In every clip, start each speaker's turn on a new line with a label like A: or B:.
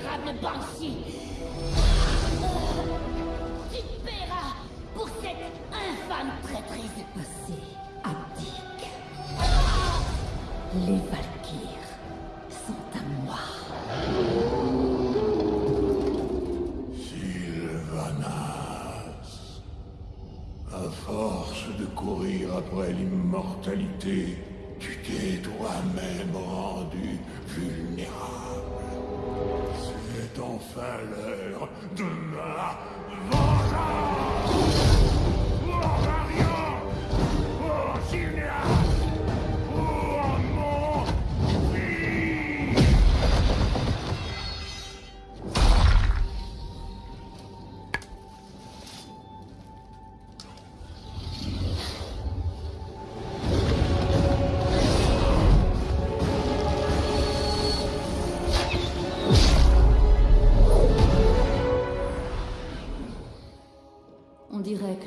A: Banshee Tu paieras pour cette infâme traîtrise
B: Assez abdique. Les Valkyres sont à moi.
C: Sylvanas. À force de courir après l'immortalité, tu t'es toi-même rendu vulnérable. Enfin l'heure de ma vengeance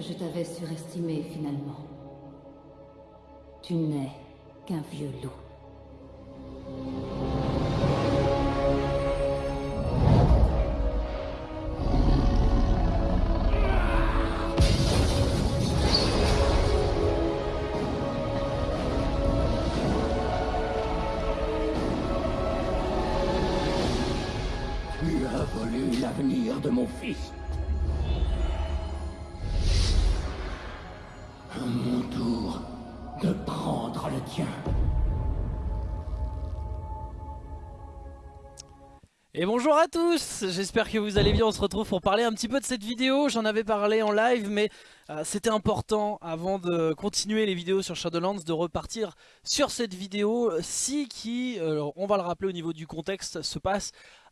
B: je t'avais surestimé finalement. Tu n'es qu'un vieux loup.
C: Tu as volé l'avenir de mon fils.
D: Et bonjour à tous, j'espère que vous allez bien, on se retrouve pour parler un petit peu de cette vidéo, j'en avais parlé en live mais euh, c'était important avant de continuer les vidéos sur Shadowlands de repartir sur cette vidéo. Si qui, euh, on va le rappeler au niveau du contexte, se passe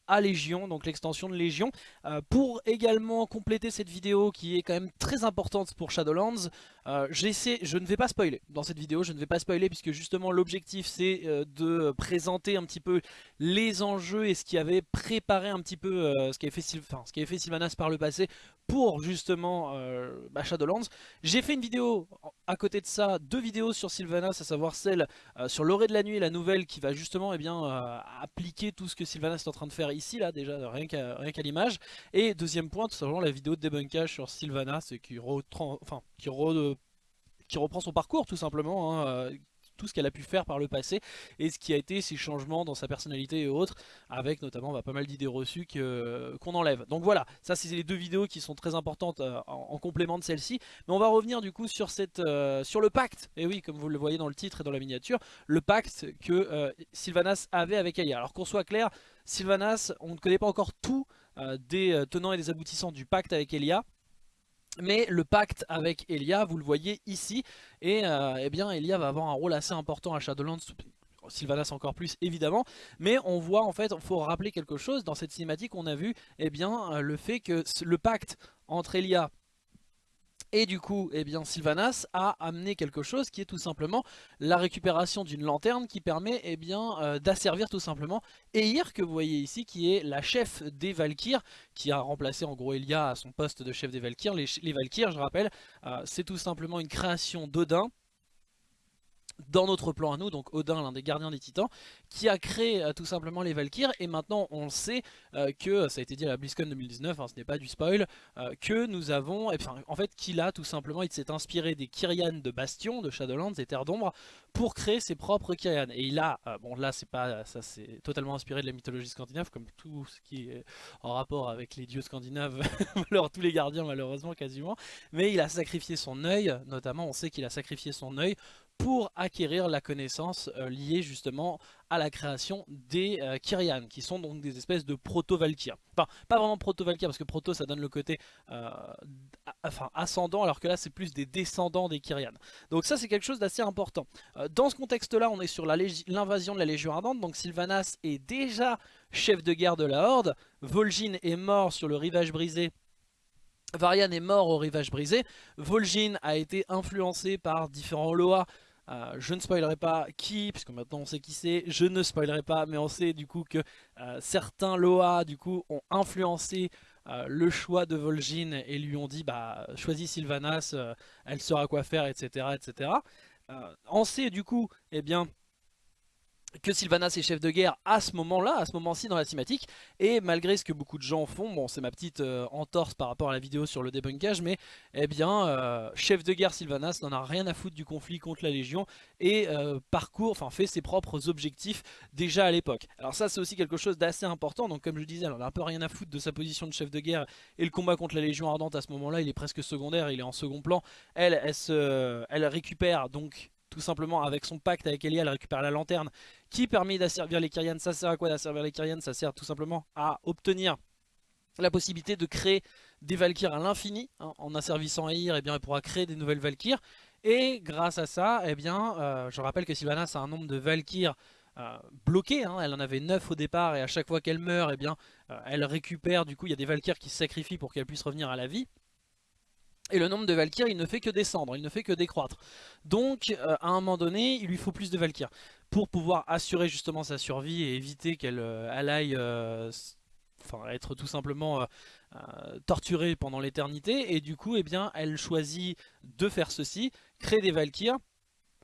D: à Légion, donc l'extension de Légion. Euh, pour également compléter cette vidéo qui est quand même très importante pour Shadowlands, euh, je ne vais pas spoiler dans cette vidéo, je ne vais pas spoiler puisque justement l'objectif c'est euh, de présenter un petit peu les enjeux et ce qui avait préparé un petit peu ce qui avait fait, ce avait fait Sylvanas par le passé pour justement bah, Shadowlands. J'ai fait une vidéo à côté de ça, deux vidéos sur Sylvanas, à savoir celle sur l'orée de la nuit, la nouvelle qui va justement eh bien, appliquer tout ce que Sylvanas est en train de faire ici, là déjà, rien qu'à l'image. Et deuxième point, tout simplement la vidéo de débunkage sur retran- enfin, qui, re- qui reprend son parcours tout simplement, hein, euh, tout ce qu'elle a pu faire par le passé et ce qui a été ses changements dans sa personnalité et autres, avec notamment bah, pas mal d'idées reçues que- qu'on enlève. Donc voilà, ça c'est les deux vidéos qui sont très importantes euh, en, en complément de celle-ci. Mais on va revenir du coup sur, cette, euh, sur le pacte, et oui comme vous le voyez dans le titre et dans la miniature, le pacte que euh, Sylvanas avait avec Aya. Alors qu'on soit clair, Sylvanas, on ne connaît pas encore tout euh, des euh, tenants et des aboutissants du pacte avec Elia. Mais le pacte avec Elia, vous le voyez ici, et euh, eh bien Elia va avoir un rôle assez important à Shadowlands, Sylvanas encore plus évidemment, mais on voit en fait, il faut rappeler quelque chose, dans cette cinématique on a vu eh bien, euh, le fait que le pacte entre Elia et du coup, eh Sylvanas a amené quelque chose qui est tout simplement la récupération d'une lanterne qui permet eh euh, d'asservir tout simplement Eir, que vous voyez ici, qui est la chef des Valkyres, qui a remplacé en gros Elia à son poste de chef des Valkyres. Les, les je rappelle, euh, c'est tout simplement une création d'Odin, dans notre plan à nous, donc Odin, l'un des gardiens des titans, qui a créé euh, tout simplement les Valkyres, et maintenant on sait euh, que, ça a été dit à la BlizzCon 2019, hein, ce n'est pas du spoil, euh, que nous avons, enfin en fait qu'il a tout simplement, il s'est inspiré des Kyrian de Bastion, de Shadowlands, des Terres d'Ombre, pour créer ses propres Kyrian. Et il a, euh, bon là c'est pas, ça c'est totalement inspiré de la mythologie scandinave, comme tout ce qui est en rapport avec les dieux scandinaves, alors tous les gardiens malheureusement quasiment, mais il a sacrifié son œil, notamment on sait qu'il a sacrifié son œil pour acquérir la connaissance euh, liée justement à la création des euh, Kyrian, qui sont donc des espèces de proto-Valkyres. Enfin, pas vraiment proto-Valkyres, parce que proto ça donne le côté euh, enfin, ascendant, alors que là c'est plus des descendants des Kyrian. Donc ça c'est quelque chose d'assez important. Euh, dans ce contexte-là, on est sur l'invasion de la Légion Ardente, donc Sylvanas est déjà chef de guerre de la Horde, Vol'jin est mort sur le rivage brisé Varian est mort au rivage brisé, Vol'jin a été influencé par différents Loa, euh, je ne spoilerai pas qui, puisque maintenant on sait qui c'est, je ne spoilerai pas, mais on sait du coup que euh, certains Loa du coup ont influencé euh, le choix de Vol'jin et lui ont dit bah choisis Sylvanas, elle saura quoi faire, etc. etc. On sait du coup, eh bien, que Sylvanas est chef de guerre à ce moment-là, à ce moment-ci dans la cinématique, et malgré ce que beaucoup de gens font, bon c'est ma petite euh, entorse par rapport à la vidéo sur le débunkage, mais eh bien, euh, chef de guerre Sylvanas n'en a rien à foutre du conflit contre la Légion, et euh, parcourt, enfin fait ses propres objectifs déjà à l'époque. Alors ça c'est aussi quelque chose d'assez important, donc comme je disais, elle en a un peu rien à foutre de sa position de chef de guerre, et le combat contre la Légion Ardente à ce moment-là, il est presque secondaire, il est en second plan, elle, elle, se, elle récupère donc tout simplement avec son pacte avec Elia, elle récupère la lanterne qui permet d'asservir les Kyrians. Ça sert à quoi d'asservir les Kyrians? Ça sert tout simplement à obtenir la possibilité de créer des Valkyres à l'infini. Hein. en asservissant Air, eh bien, elle pourra créer des nouvelles Valkyres. Et grâce à ça, eh bien, euh, je rappelle que Sylvanas a un nombre de Valkyres euh, bloqués. Hein. elle en avait 9 au départ et à chaque fois qu'elle meurt, eh bien, euh, elle récupère. Du coup, il y a des Valkyres qui se sacrifient pour qu'elle puisse revenir à la vie. Et le nombre de Valkyries, il ne fait que descendre, il ne fait que décroître. Donc, euh, à un moment donné, il lui faut plus de Valkyries. Pour pouvoir assurer justement sa survie et éviter qu'elle euh, aille euh, être tout simplement torturée pendant l'éternité. Et du coup, eh bien, elle choisit de faire ceci, créer des Valkyries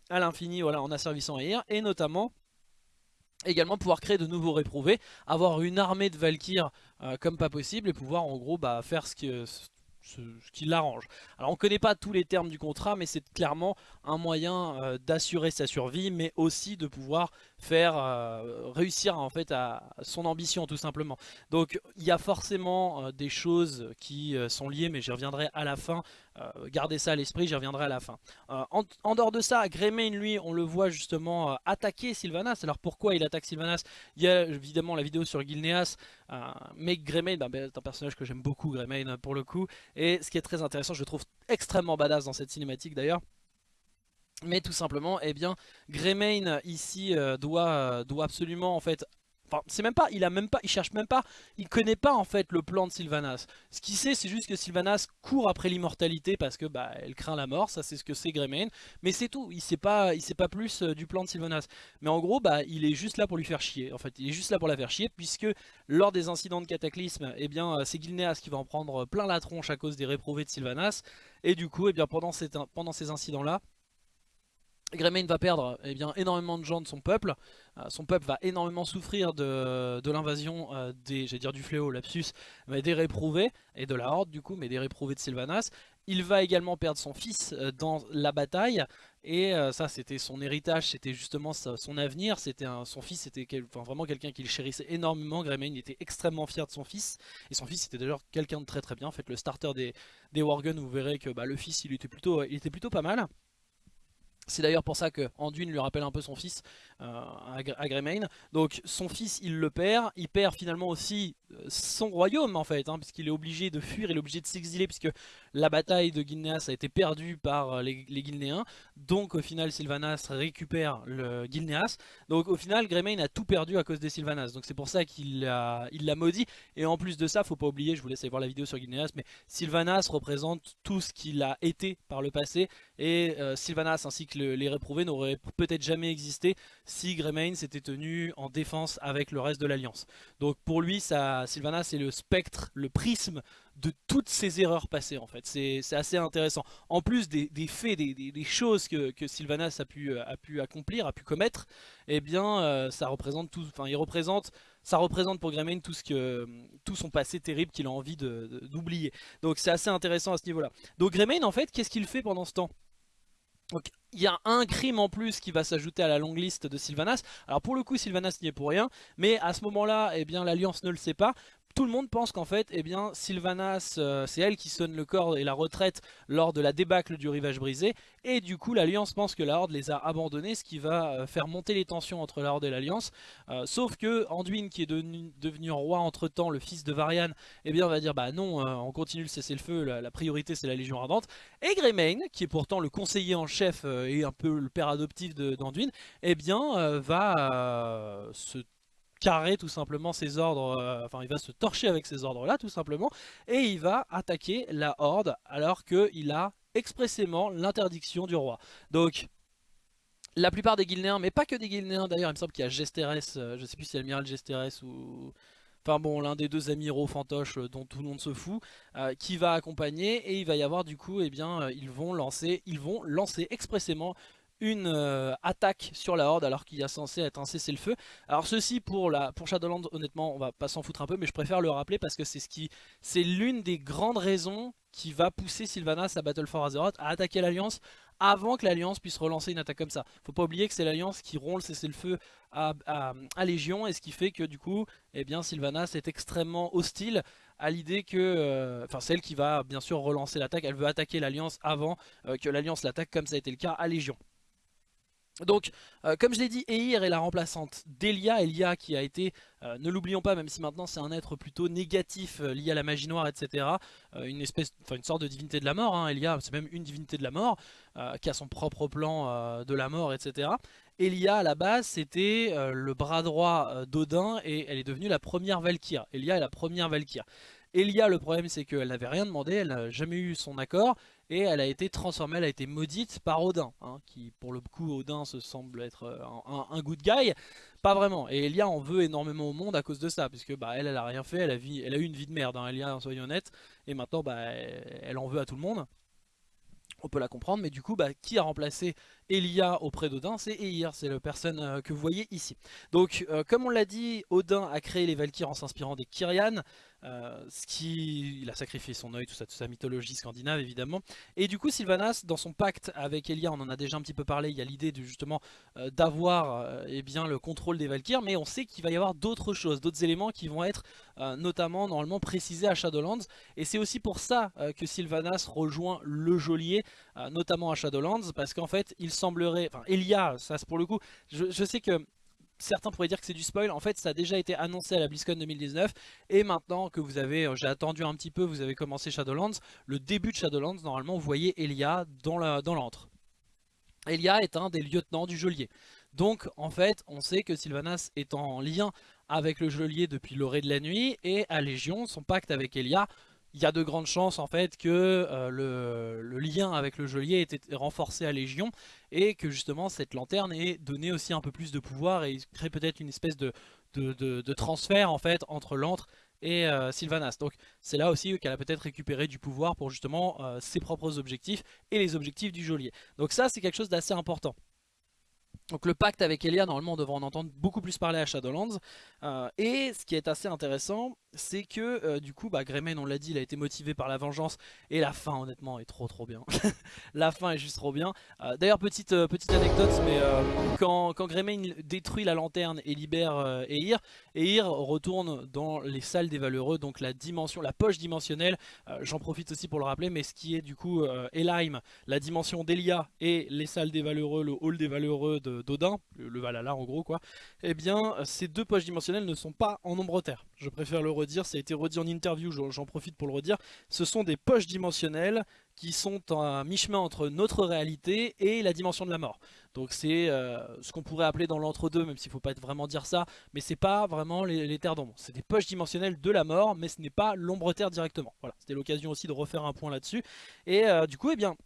D: à l'infini voilà, en asservissant Air. Et notamment également pouvoir créer de nouveaux réprouvés, avoir une armée de Valkyries comme pas possible et pouvoir en gros bah, faire ce que ce, qui l'arrange. Alors on connaît pas tous les termes du contrat mais c'est clairement un moyen euh, d'assurer sa survie mais aussi de pouvoir faire euh, réussir en fait à son ambition tout simplement. Donc il y a forcément euh, des choses qui sont liées mais j'y reviendrai à la fin. Gardez ça à l'esprit, j'y reviendrai à la fin. En, dehors de ça, Greymane lui on le voit justement attaquer Sylvanas. Alors pourquoi il attaque Sylvanas? Il y a évidemment la vidéo sur Gilneas mais Greymane bah, bah, c'est un personnage que j'aime beaucoup Greymane pour le coup et ce qui est très intéressant, je trouve extrêmement badass dans cette cinématique d'ailleurs. Mais tout simplement, eh bien, Greymane ici euh, doit, euh, doit absolument en fait Enfin, c'est même pas, il a même pas, il cherche même pas, il connaît pas en fait le plan de Sylvanas. Ce qu'il sait, c'est juste que Sylvanas court après l'immortalité parce que bah craint la mort, ça c'est ce que c'est Greymane. Mais c'est tout, il sait pas, il sait pas plus euh, du plan de Sylvanas. Mais en gros, bah il est juste là pour lui faire chier. En fait, il est juste là pour la faire chier puisque lors des incidents de cataclysme, eh bien euh, c'est Gilneas qui va en prendre plein la tronche à cause des réprouvés de Sylvanas. Et du coup, eh bien pendant, pendant ces incidents là, Greymane va perdre eh bien, énormément de gens de son peuple. Euh, son peuple va énormément souffrir de, l'invasion euh, du fléau, lapsus, mais des réprouvés, et de la horde du coup, mais des réprouvés de Sylvanas. Il va également perdre son fils euh, dans la bataille, et ça c'était son héritage, c'était justement son avenir, c'était son fils c'était vraiment quelqu'un qu'il chérissait énormément, Greymane était extrêmement fier de son fils, et son fils était d'ailleurs quelqu'un de très très bien, en fait le starter des, des Worgen, vous verrez que bah, le fils il était, plutôt, il était plutôt pas mal. C'est d'ailleurs pour ça que Anduin lui rappelle un peu son fils euh, à Greymane. Donc son fils il le perd, il perd finalement aussi euh, son royaume en fait, hein, puisqu'il est obligé de fuir, il est obligé de s'exiler puisque la bataille de Gilneas a été perdue par euh, les, les Gilnéens. Donc au final Sylvanas récupère le Gilneas. Donc au final Greymane a tout perdu à cause des Sylvanas. Donc c'est pour ça qu'il l'a maudit. Et en plus de ça, faut pas oublier, je vous laisse aller voir la vidéo sur Gilneas, mais Sylvanas représente tout ce qu'il a été par le passé. Et Sylvanas ainsi que les réprouvés n'auraient peut-être jamais existé si Greymane s'était tenu en défense avec le reste de l'Alliance. Donc pour lui, ça, Sylvanas c'est le spectre, le prisme de toutes ces erreurs passées en fait. C'est assez intéressant. En plus des, faits, des, choses que, Sylvanas a pu, a pu accomplir, a pu commettre, eh bien euh, ça représente tout, enfin il représente, ça représente pour Greymane tout, ce que, tout son passé terrible qu'il a envie d'oublier. Donc c'est assez intéressant à ce niveau là. Donc Greymane en fait, qu'est-ce qu'il fait pendant ce temps? Donc il y a un crime en plus qui va s'ajouter à la longue liste de Sylvanas. Alors pour le coup Sylvanas n'y est pour rien, mais à ce moment-là, eh bien l'Alliance ne le sait pas tout le monde pense qu'en fait, eh bien, Sylvanas, euh, c'est elle qui sonne le corps et la retraite lors de la débâcle du rivage brisé. Et du coup, l'Alliance pense que la Horde les a abandonnés, ce qui va euh, faire monter les tensions entre la Horde et l'Alliance. Euh, sauf que Anduin, qui est devenu, roi entre-temps, le fils de Varian, eh bien, va dire, bah non, on continue le cessez-le-feu, la, priorité c'est la Légion Ardente. Et Greymane, qui est pourtant le conseiller en chef et un peu le père adoptif d'Anduin, eh bien, va se carrer tout simplement ses ordres, euh, enfin il va se torcher avec ses ordres là tout simplement, et il va attaquer la horde alors qu'il a expressément l'interdiction du roi. Donc la plupart des Guilnéens, mais pas que des Guilnéens d'ailleurs, il me semble qu'il y a Gesteres, euh, je sais plus si l'amiral Gesteres ou... Enfin bon, l'un des deux amiraux fantoches euh, dont tout le monde se fout, qui va accompagner et il va y avoir du coup, eh bien, ils vont lancer, ils vont lancer expressément une euh, attaque sur la horde alors qu'il y a censé être un cessez-le-feu. Alors ceci pour, la, pour Shadowlands honnêtement on va pas s'en foutre un peu mais je préfère le rappeler parce que c'est ce qui c'est l'une des grandes raisons qui va pousser Sylvanas à Battle for Azeroth à attaquer l'Alliance avant que l'Alliance puisse relancer une attaque comme ça. Faut pas oublier que c'est l'Alliance qui rompt le cessez-le-feu à, à, Légion et ce qui fait que du coup eh bien, Sylvanas est extrêmement hostile à l'idée que, euh, enfin celle qui va bien sûr relancer l'attaque, elle veut attaquer l'Alliance avant euh, que l'Alliance l'attaque comme ça a été le cas à Légion. Donc, euh, comme je l'ai dit, Eir est la remplaçante d'Elia. Elia qui a été, euh, ne l'oublions pas, même si maintenant c'est un être plutôt négatif euh, lié à la magie noire, etc. une espèce, enfin une sorte de divinité de la mort. Hein. Elia, c'est même une divinité de la mort, qui a son propre plan de la mort, etc. Elia, à la base, c'était le bras droit d'Odin et elle est devenue la première Valkyre. Elia est la première Valkyre. Elia, le problème c'est qu'elle n'avait rien demandé, elle n'a jamais eu son accord et elle a été transformée, elle a été maudite par Odin, hein, qui pour le coup Odin se semble être euh, un, good guy, pas vraiment. Et Elia en veut énormément au monde à cause de ça, puisque bah, elle, elle a rien fait, elle a, a eu une vie de merde, hein, Elia, soyons honnêtes, et maintenant bah, elle en veut à tout le monde. On peut la comprendre, mais du coup, bah, qui a remplacé Elia auprès d'Odin? C'est Eir, c'est la personne euh, que vous voyez ici. Donc, euh, comme on l'a dit, Odin a créé les Valkyres en s'inspirant des Kyrian. Euh, ce qui, il a sacrifié son œil, tout ça, toute sa mythologie scandinave évidemment. Et du coup Sylvanas, dans son pacte avec Elia, on en a déjà un petit peu parlé, il y a l'idée justement euh, d'avoir euh, eh bien le contrôle des Valkyries, mais on sait qu'il va y avoir d'autres choses, d'autres éléments qui vont être notamment normalement précisés à Shadowlands. Et c'est aussi pour ça que Sylvanas rejoint le geôlier, notamment à Shadowlands, parce qu'en fait il semblerait, enfin Elia, ça c'est pour le coup, je sais que certains pourraient dire que c'est du spoil, en fait ça a déjà été annoncé à la BlizzCon 2019 et maintenant que vous avez, euh, j'ai attendu un petit peu, vous avez commencé Shadowlands, le début de Shadowlands normalement vous voyez Elia dans l'antre. Elia est un des lieutenants du geôlier. Donc en fait on sait que Sylvanas est en lien avec le geôlier depuis l'orée de la nuit et à Légion son pacte avec Elia il y a de grandes chances en fait que euh, le, lien avec le geôlier ait été renforcé à Légion et que justement cette lanterne ait donné aussi un peu plus de pouvoir et crée peut-être une espèce de, de, transfert en fait entre l'antre et euh, Sylvanas. Donc c'est là aussi qu'elle a peut-être récupéré du pouvoir pour justement euh, ses propres objectifs et les objectifs du geôlier. Donc ça c'est quelque chose d'assez important. Donc le pacte avec Elia, normalement on devrait en entendre beaucoup plus parler à Shadowlands. et ce qui est assez intéressant, c'est que euh, du coup bah, Greymane on l'a dit il a été motivé par la vengeance et la fin honnêtement est trop trop bien. La fin est juste trop bien. Euh, d'ailleurs petite, euh, petite anecdote mais quand, quand Greymane détruit la lanterne et libère Eir Eir retourne dans les salles des valeureux donc la dimension la poche dimensionnelle j'en profite aussi pour le rappeler mais ce qui est du coup Elheim la dimension d'Elia et les salles des valeureux le hall des valeureux d'Odin le, le, Valhalla en gros quoi eh bien ces deux poches dimensionnelles ne sont pas en nombre terre. Je préfère le redire, ça a été redit en interview, j'en profite pour le redire. Ce sont des poches dimensionnelles qui sont à mi-chemin entre notre réalité et la dimension de la mort. Donc c'est euh, ce qu'on pourrait appeler dans l'entre-deux, même s'il ne faut pas vraiment dire ça, mais c'est pas vraiment les, terres d'ombre. C'est des poches dimensionnelles de la mort, mais ce n'est pas l'ombre-terre directement. Voilà, c'était l'occasion aussi de refaire un point là-dessus. Et euh, du coup, eh bien,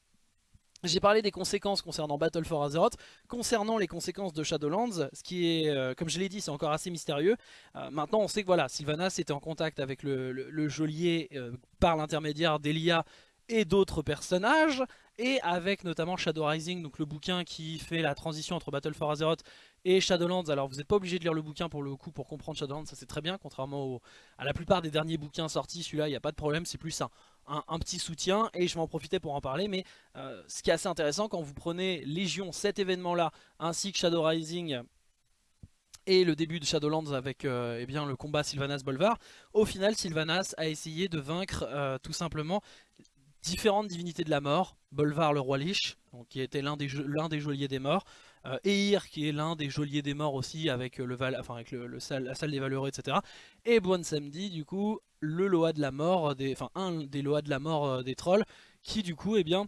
D: j'ai parlé des conséquences concernant Battle for Azeroth. Concernant les conséquences de Shadowlands, ce qui est, euh, comme je l'ai dit, c'est encore assez mystérieux. Euh, maintenant, on sait que voilà, Sylvanas était en contact avec le, geôlier euh, par l'intermédiaire d'Elia et d'autres personnages, et avec notamment Shadow Rising, donc le bouquin qui fait la transition entre Battle for Azeroth et Shadowlands. Alors vous n'êtes pas obligé de lire le bouquin pour le coup pour comprendre Shadowlands, ça c'est très bien, contrairement à la plupart des derniers bouquins sortis, celui-là il n'y a pas de problème, c'est plus un, un, petit soutien et je vais en profiter pour en parler mais euh, ce qui est assez intéressant quand vous prenez Légion, cet événement là ainsi que Shadow Rising et le début de Shadowlands avec euh, eh bien, le combat Sylvanas-Bolvar, au final Sylvanas a essayé de vaincre euh, tout simplement différentes divinités de la mort, Bolvar le roi Lich, donc, qui était l'un des, des geôliers des morts, Eir qui est l'un des geôliers des morts aussi avec, le, val, enfin, avec le, la salle des valeureux etc. Et Bon Samedi du coup le Loa de la mort, des, enfin un des Loa de la mort euh, des trolls, qui du coup, eh bien,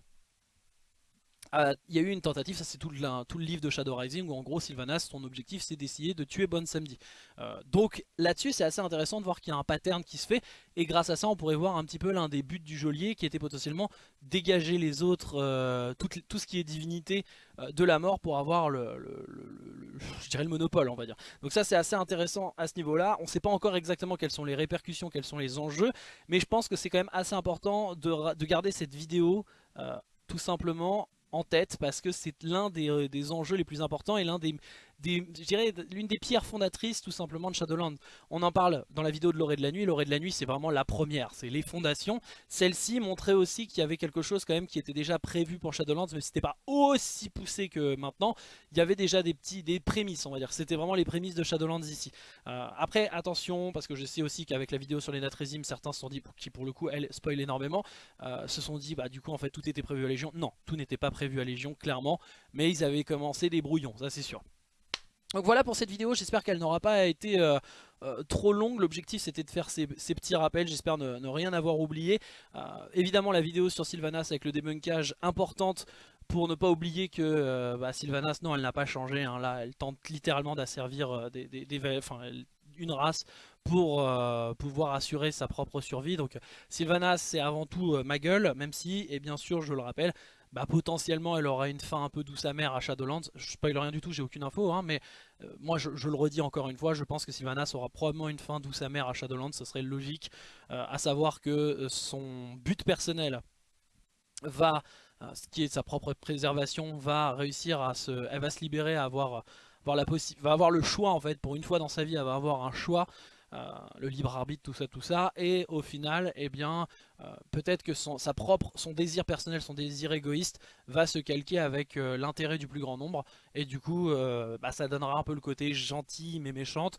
D: il y a eu une tentative, ça c'est tout, tout, le livre de Shadow Rising où en gros Sylvanas, son objectif c'est d'essayer de tuer Bon Samedi. Euh, donc là-dessus c'est assez intéressant de voir qu'il y a un pattern qui se fait et grâce à ça on pourrait voir un petit peu l'un des buts du geôlier qui était potentiellement dégager les autres, euh, tout, ce qui est divinité euh, de la mort pour avoir le, je dirais le monopole on va dire. Donc ça c'est assez intéressant à ce niveau là, on ne sait pas encore exactement quelles sont les répercussions, quels sont les enjeux, mais je pense que c'est quand même assez important de, de garder cette vidéo tout simplement en tête parce que c'est l'un des, des, enjeux les plus importants et l'un des, je dirais l'une des pierres fondatrices tout simplement de Shadowlands. On en parle dans la vidéo de l'orée de la nuit, l'orée de la nuit c'est vraiment la première, c'est les fondations. Celle-ci montrait aussi qu'il y avait quelque chose quand même qui était déjà prévu pour Shadowlands, mais c'était pas aussi poussé que maintenant. Il y avait déjà des petits, des prémices on va dire, c'était vraiment les prémices de Shadowlands ici. Euh, après attention, parce que je sais aussi qu'avec la vidéo sur les Natrésim, certains se sont dit, qui pour le coup elle spoil énormément, euh, se sont dit bah du coup en fait tout était prévu à Légion. Non, tout n'était pas prévu à Légion clairement, mais ils avaient commencé des brouillons, ça c'est sûr. Donc voilà pour cette vidéo, j'espère qu'elle n'aura pas été euh, euh, trop longue. L'objectif c'était de faire ces, petits rappels, j'espère ne, rien avoir oublié. Euh, évidemment la vidéo sur Sylvanas avec le débunkage importante pour ne pas oublier que bah, Sylvanas, non elle n'a pas changé. Hein. là elle tente littéralement d'asservir des, une race pour pouvoir assurer sa propre survie. Donc Sylvanas c'est avant tout ma gueule, même si, et bien sûr je le rappelle, bah, potentiellement elle aura une fin un peu douce amère à Shadowlands. Je spoil rien du tout, j'ai aucune info, hein, mais euh, moi je, le redis encore une fois, je pense que Sylvanas aura probablement une fin douce amère à Shadowlands, ce serait logique, euh, à savoir que euh, son but personnel va, ce qui est sa propre préservation, va réussir à se, elle va se libérer, à avoir, avoir la va avoir le choix en fait, pour une fois dans sa vie, elle va avoir un choix le libre arbitre, tout ça, tout ça, et au final, eh bien, peut-être que son, propre, son désir personnel, son désir égoïste va se calquer avec euh, l'intérêt du plus grand nombre et du coup euh, bah, ça donnera un peu le côté gentil mais méchante.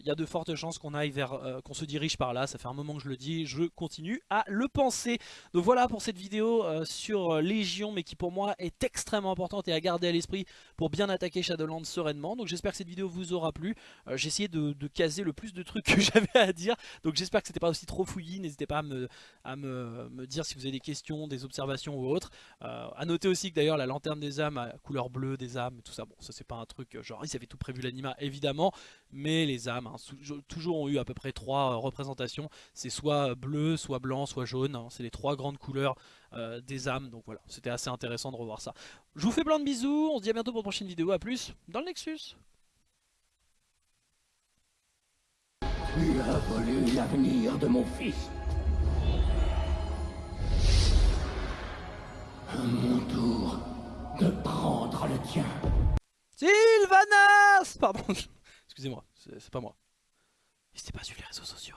D: Il y a de fortes chances qu'on aille vers, qu'on se dirige par là, ça fait un moment que je le dis, je continue à le penser. Donc voilà pour cette vidéo sur Légion mais qui pour moi est extrêmement importante et à garder à l'esprit pour bien attaquer Shadowlands sereinement. Donc j'espère que cette vidéo vous aura plu. J'ai essayé de, caser le plus de trucs que j'avais à dire donc j'espère que c'était pas aussi trop fouillis, n'hésitez pas à me, dire si vous avez des questions, des observations ou autres. Euh, à noter aussi que d'ailleurs la lanterne des âmes à couleur bleue des âmes, tout ça, bon ça c'est pas un truc, euh, genre ils avaient tout prévu l'anima évidemment, mais les âmes hein, toujours ont eu à peu près trois euh, représentations, c'est soit bleu, soit blanc, soit jaune, hein. c'est les trois grandes couleurs des âmes, donc voilà, c'était assez intéressant de revoir ça. Je vous fais plein de bisous, on se dit à bientôt pour une prochaine vidéo, à plus dans le Nexus
C: mon tour de prendre le tien.
D: Sylvanas Pardon, excusez-moi, c'est pas moi. N'hésitez pas suivre les réseaux sociaux.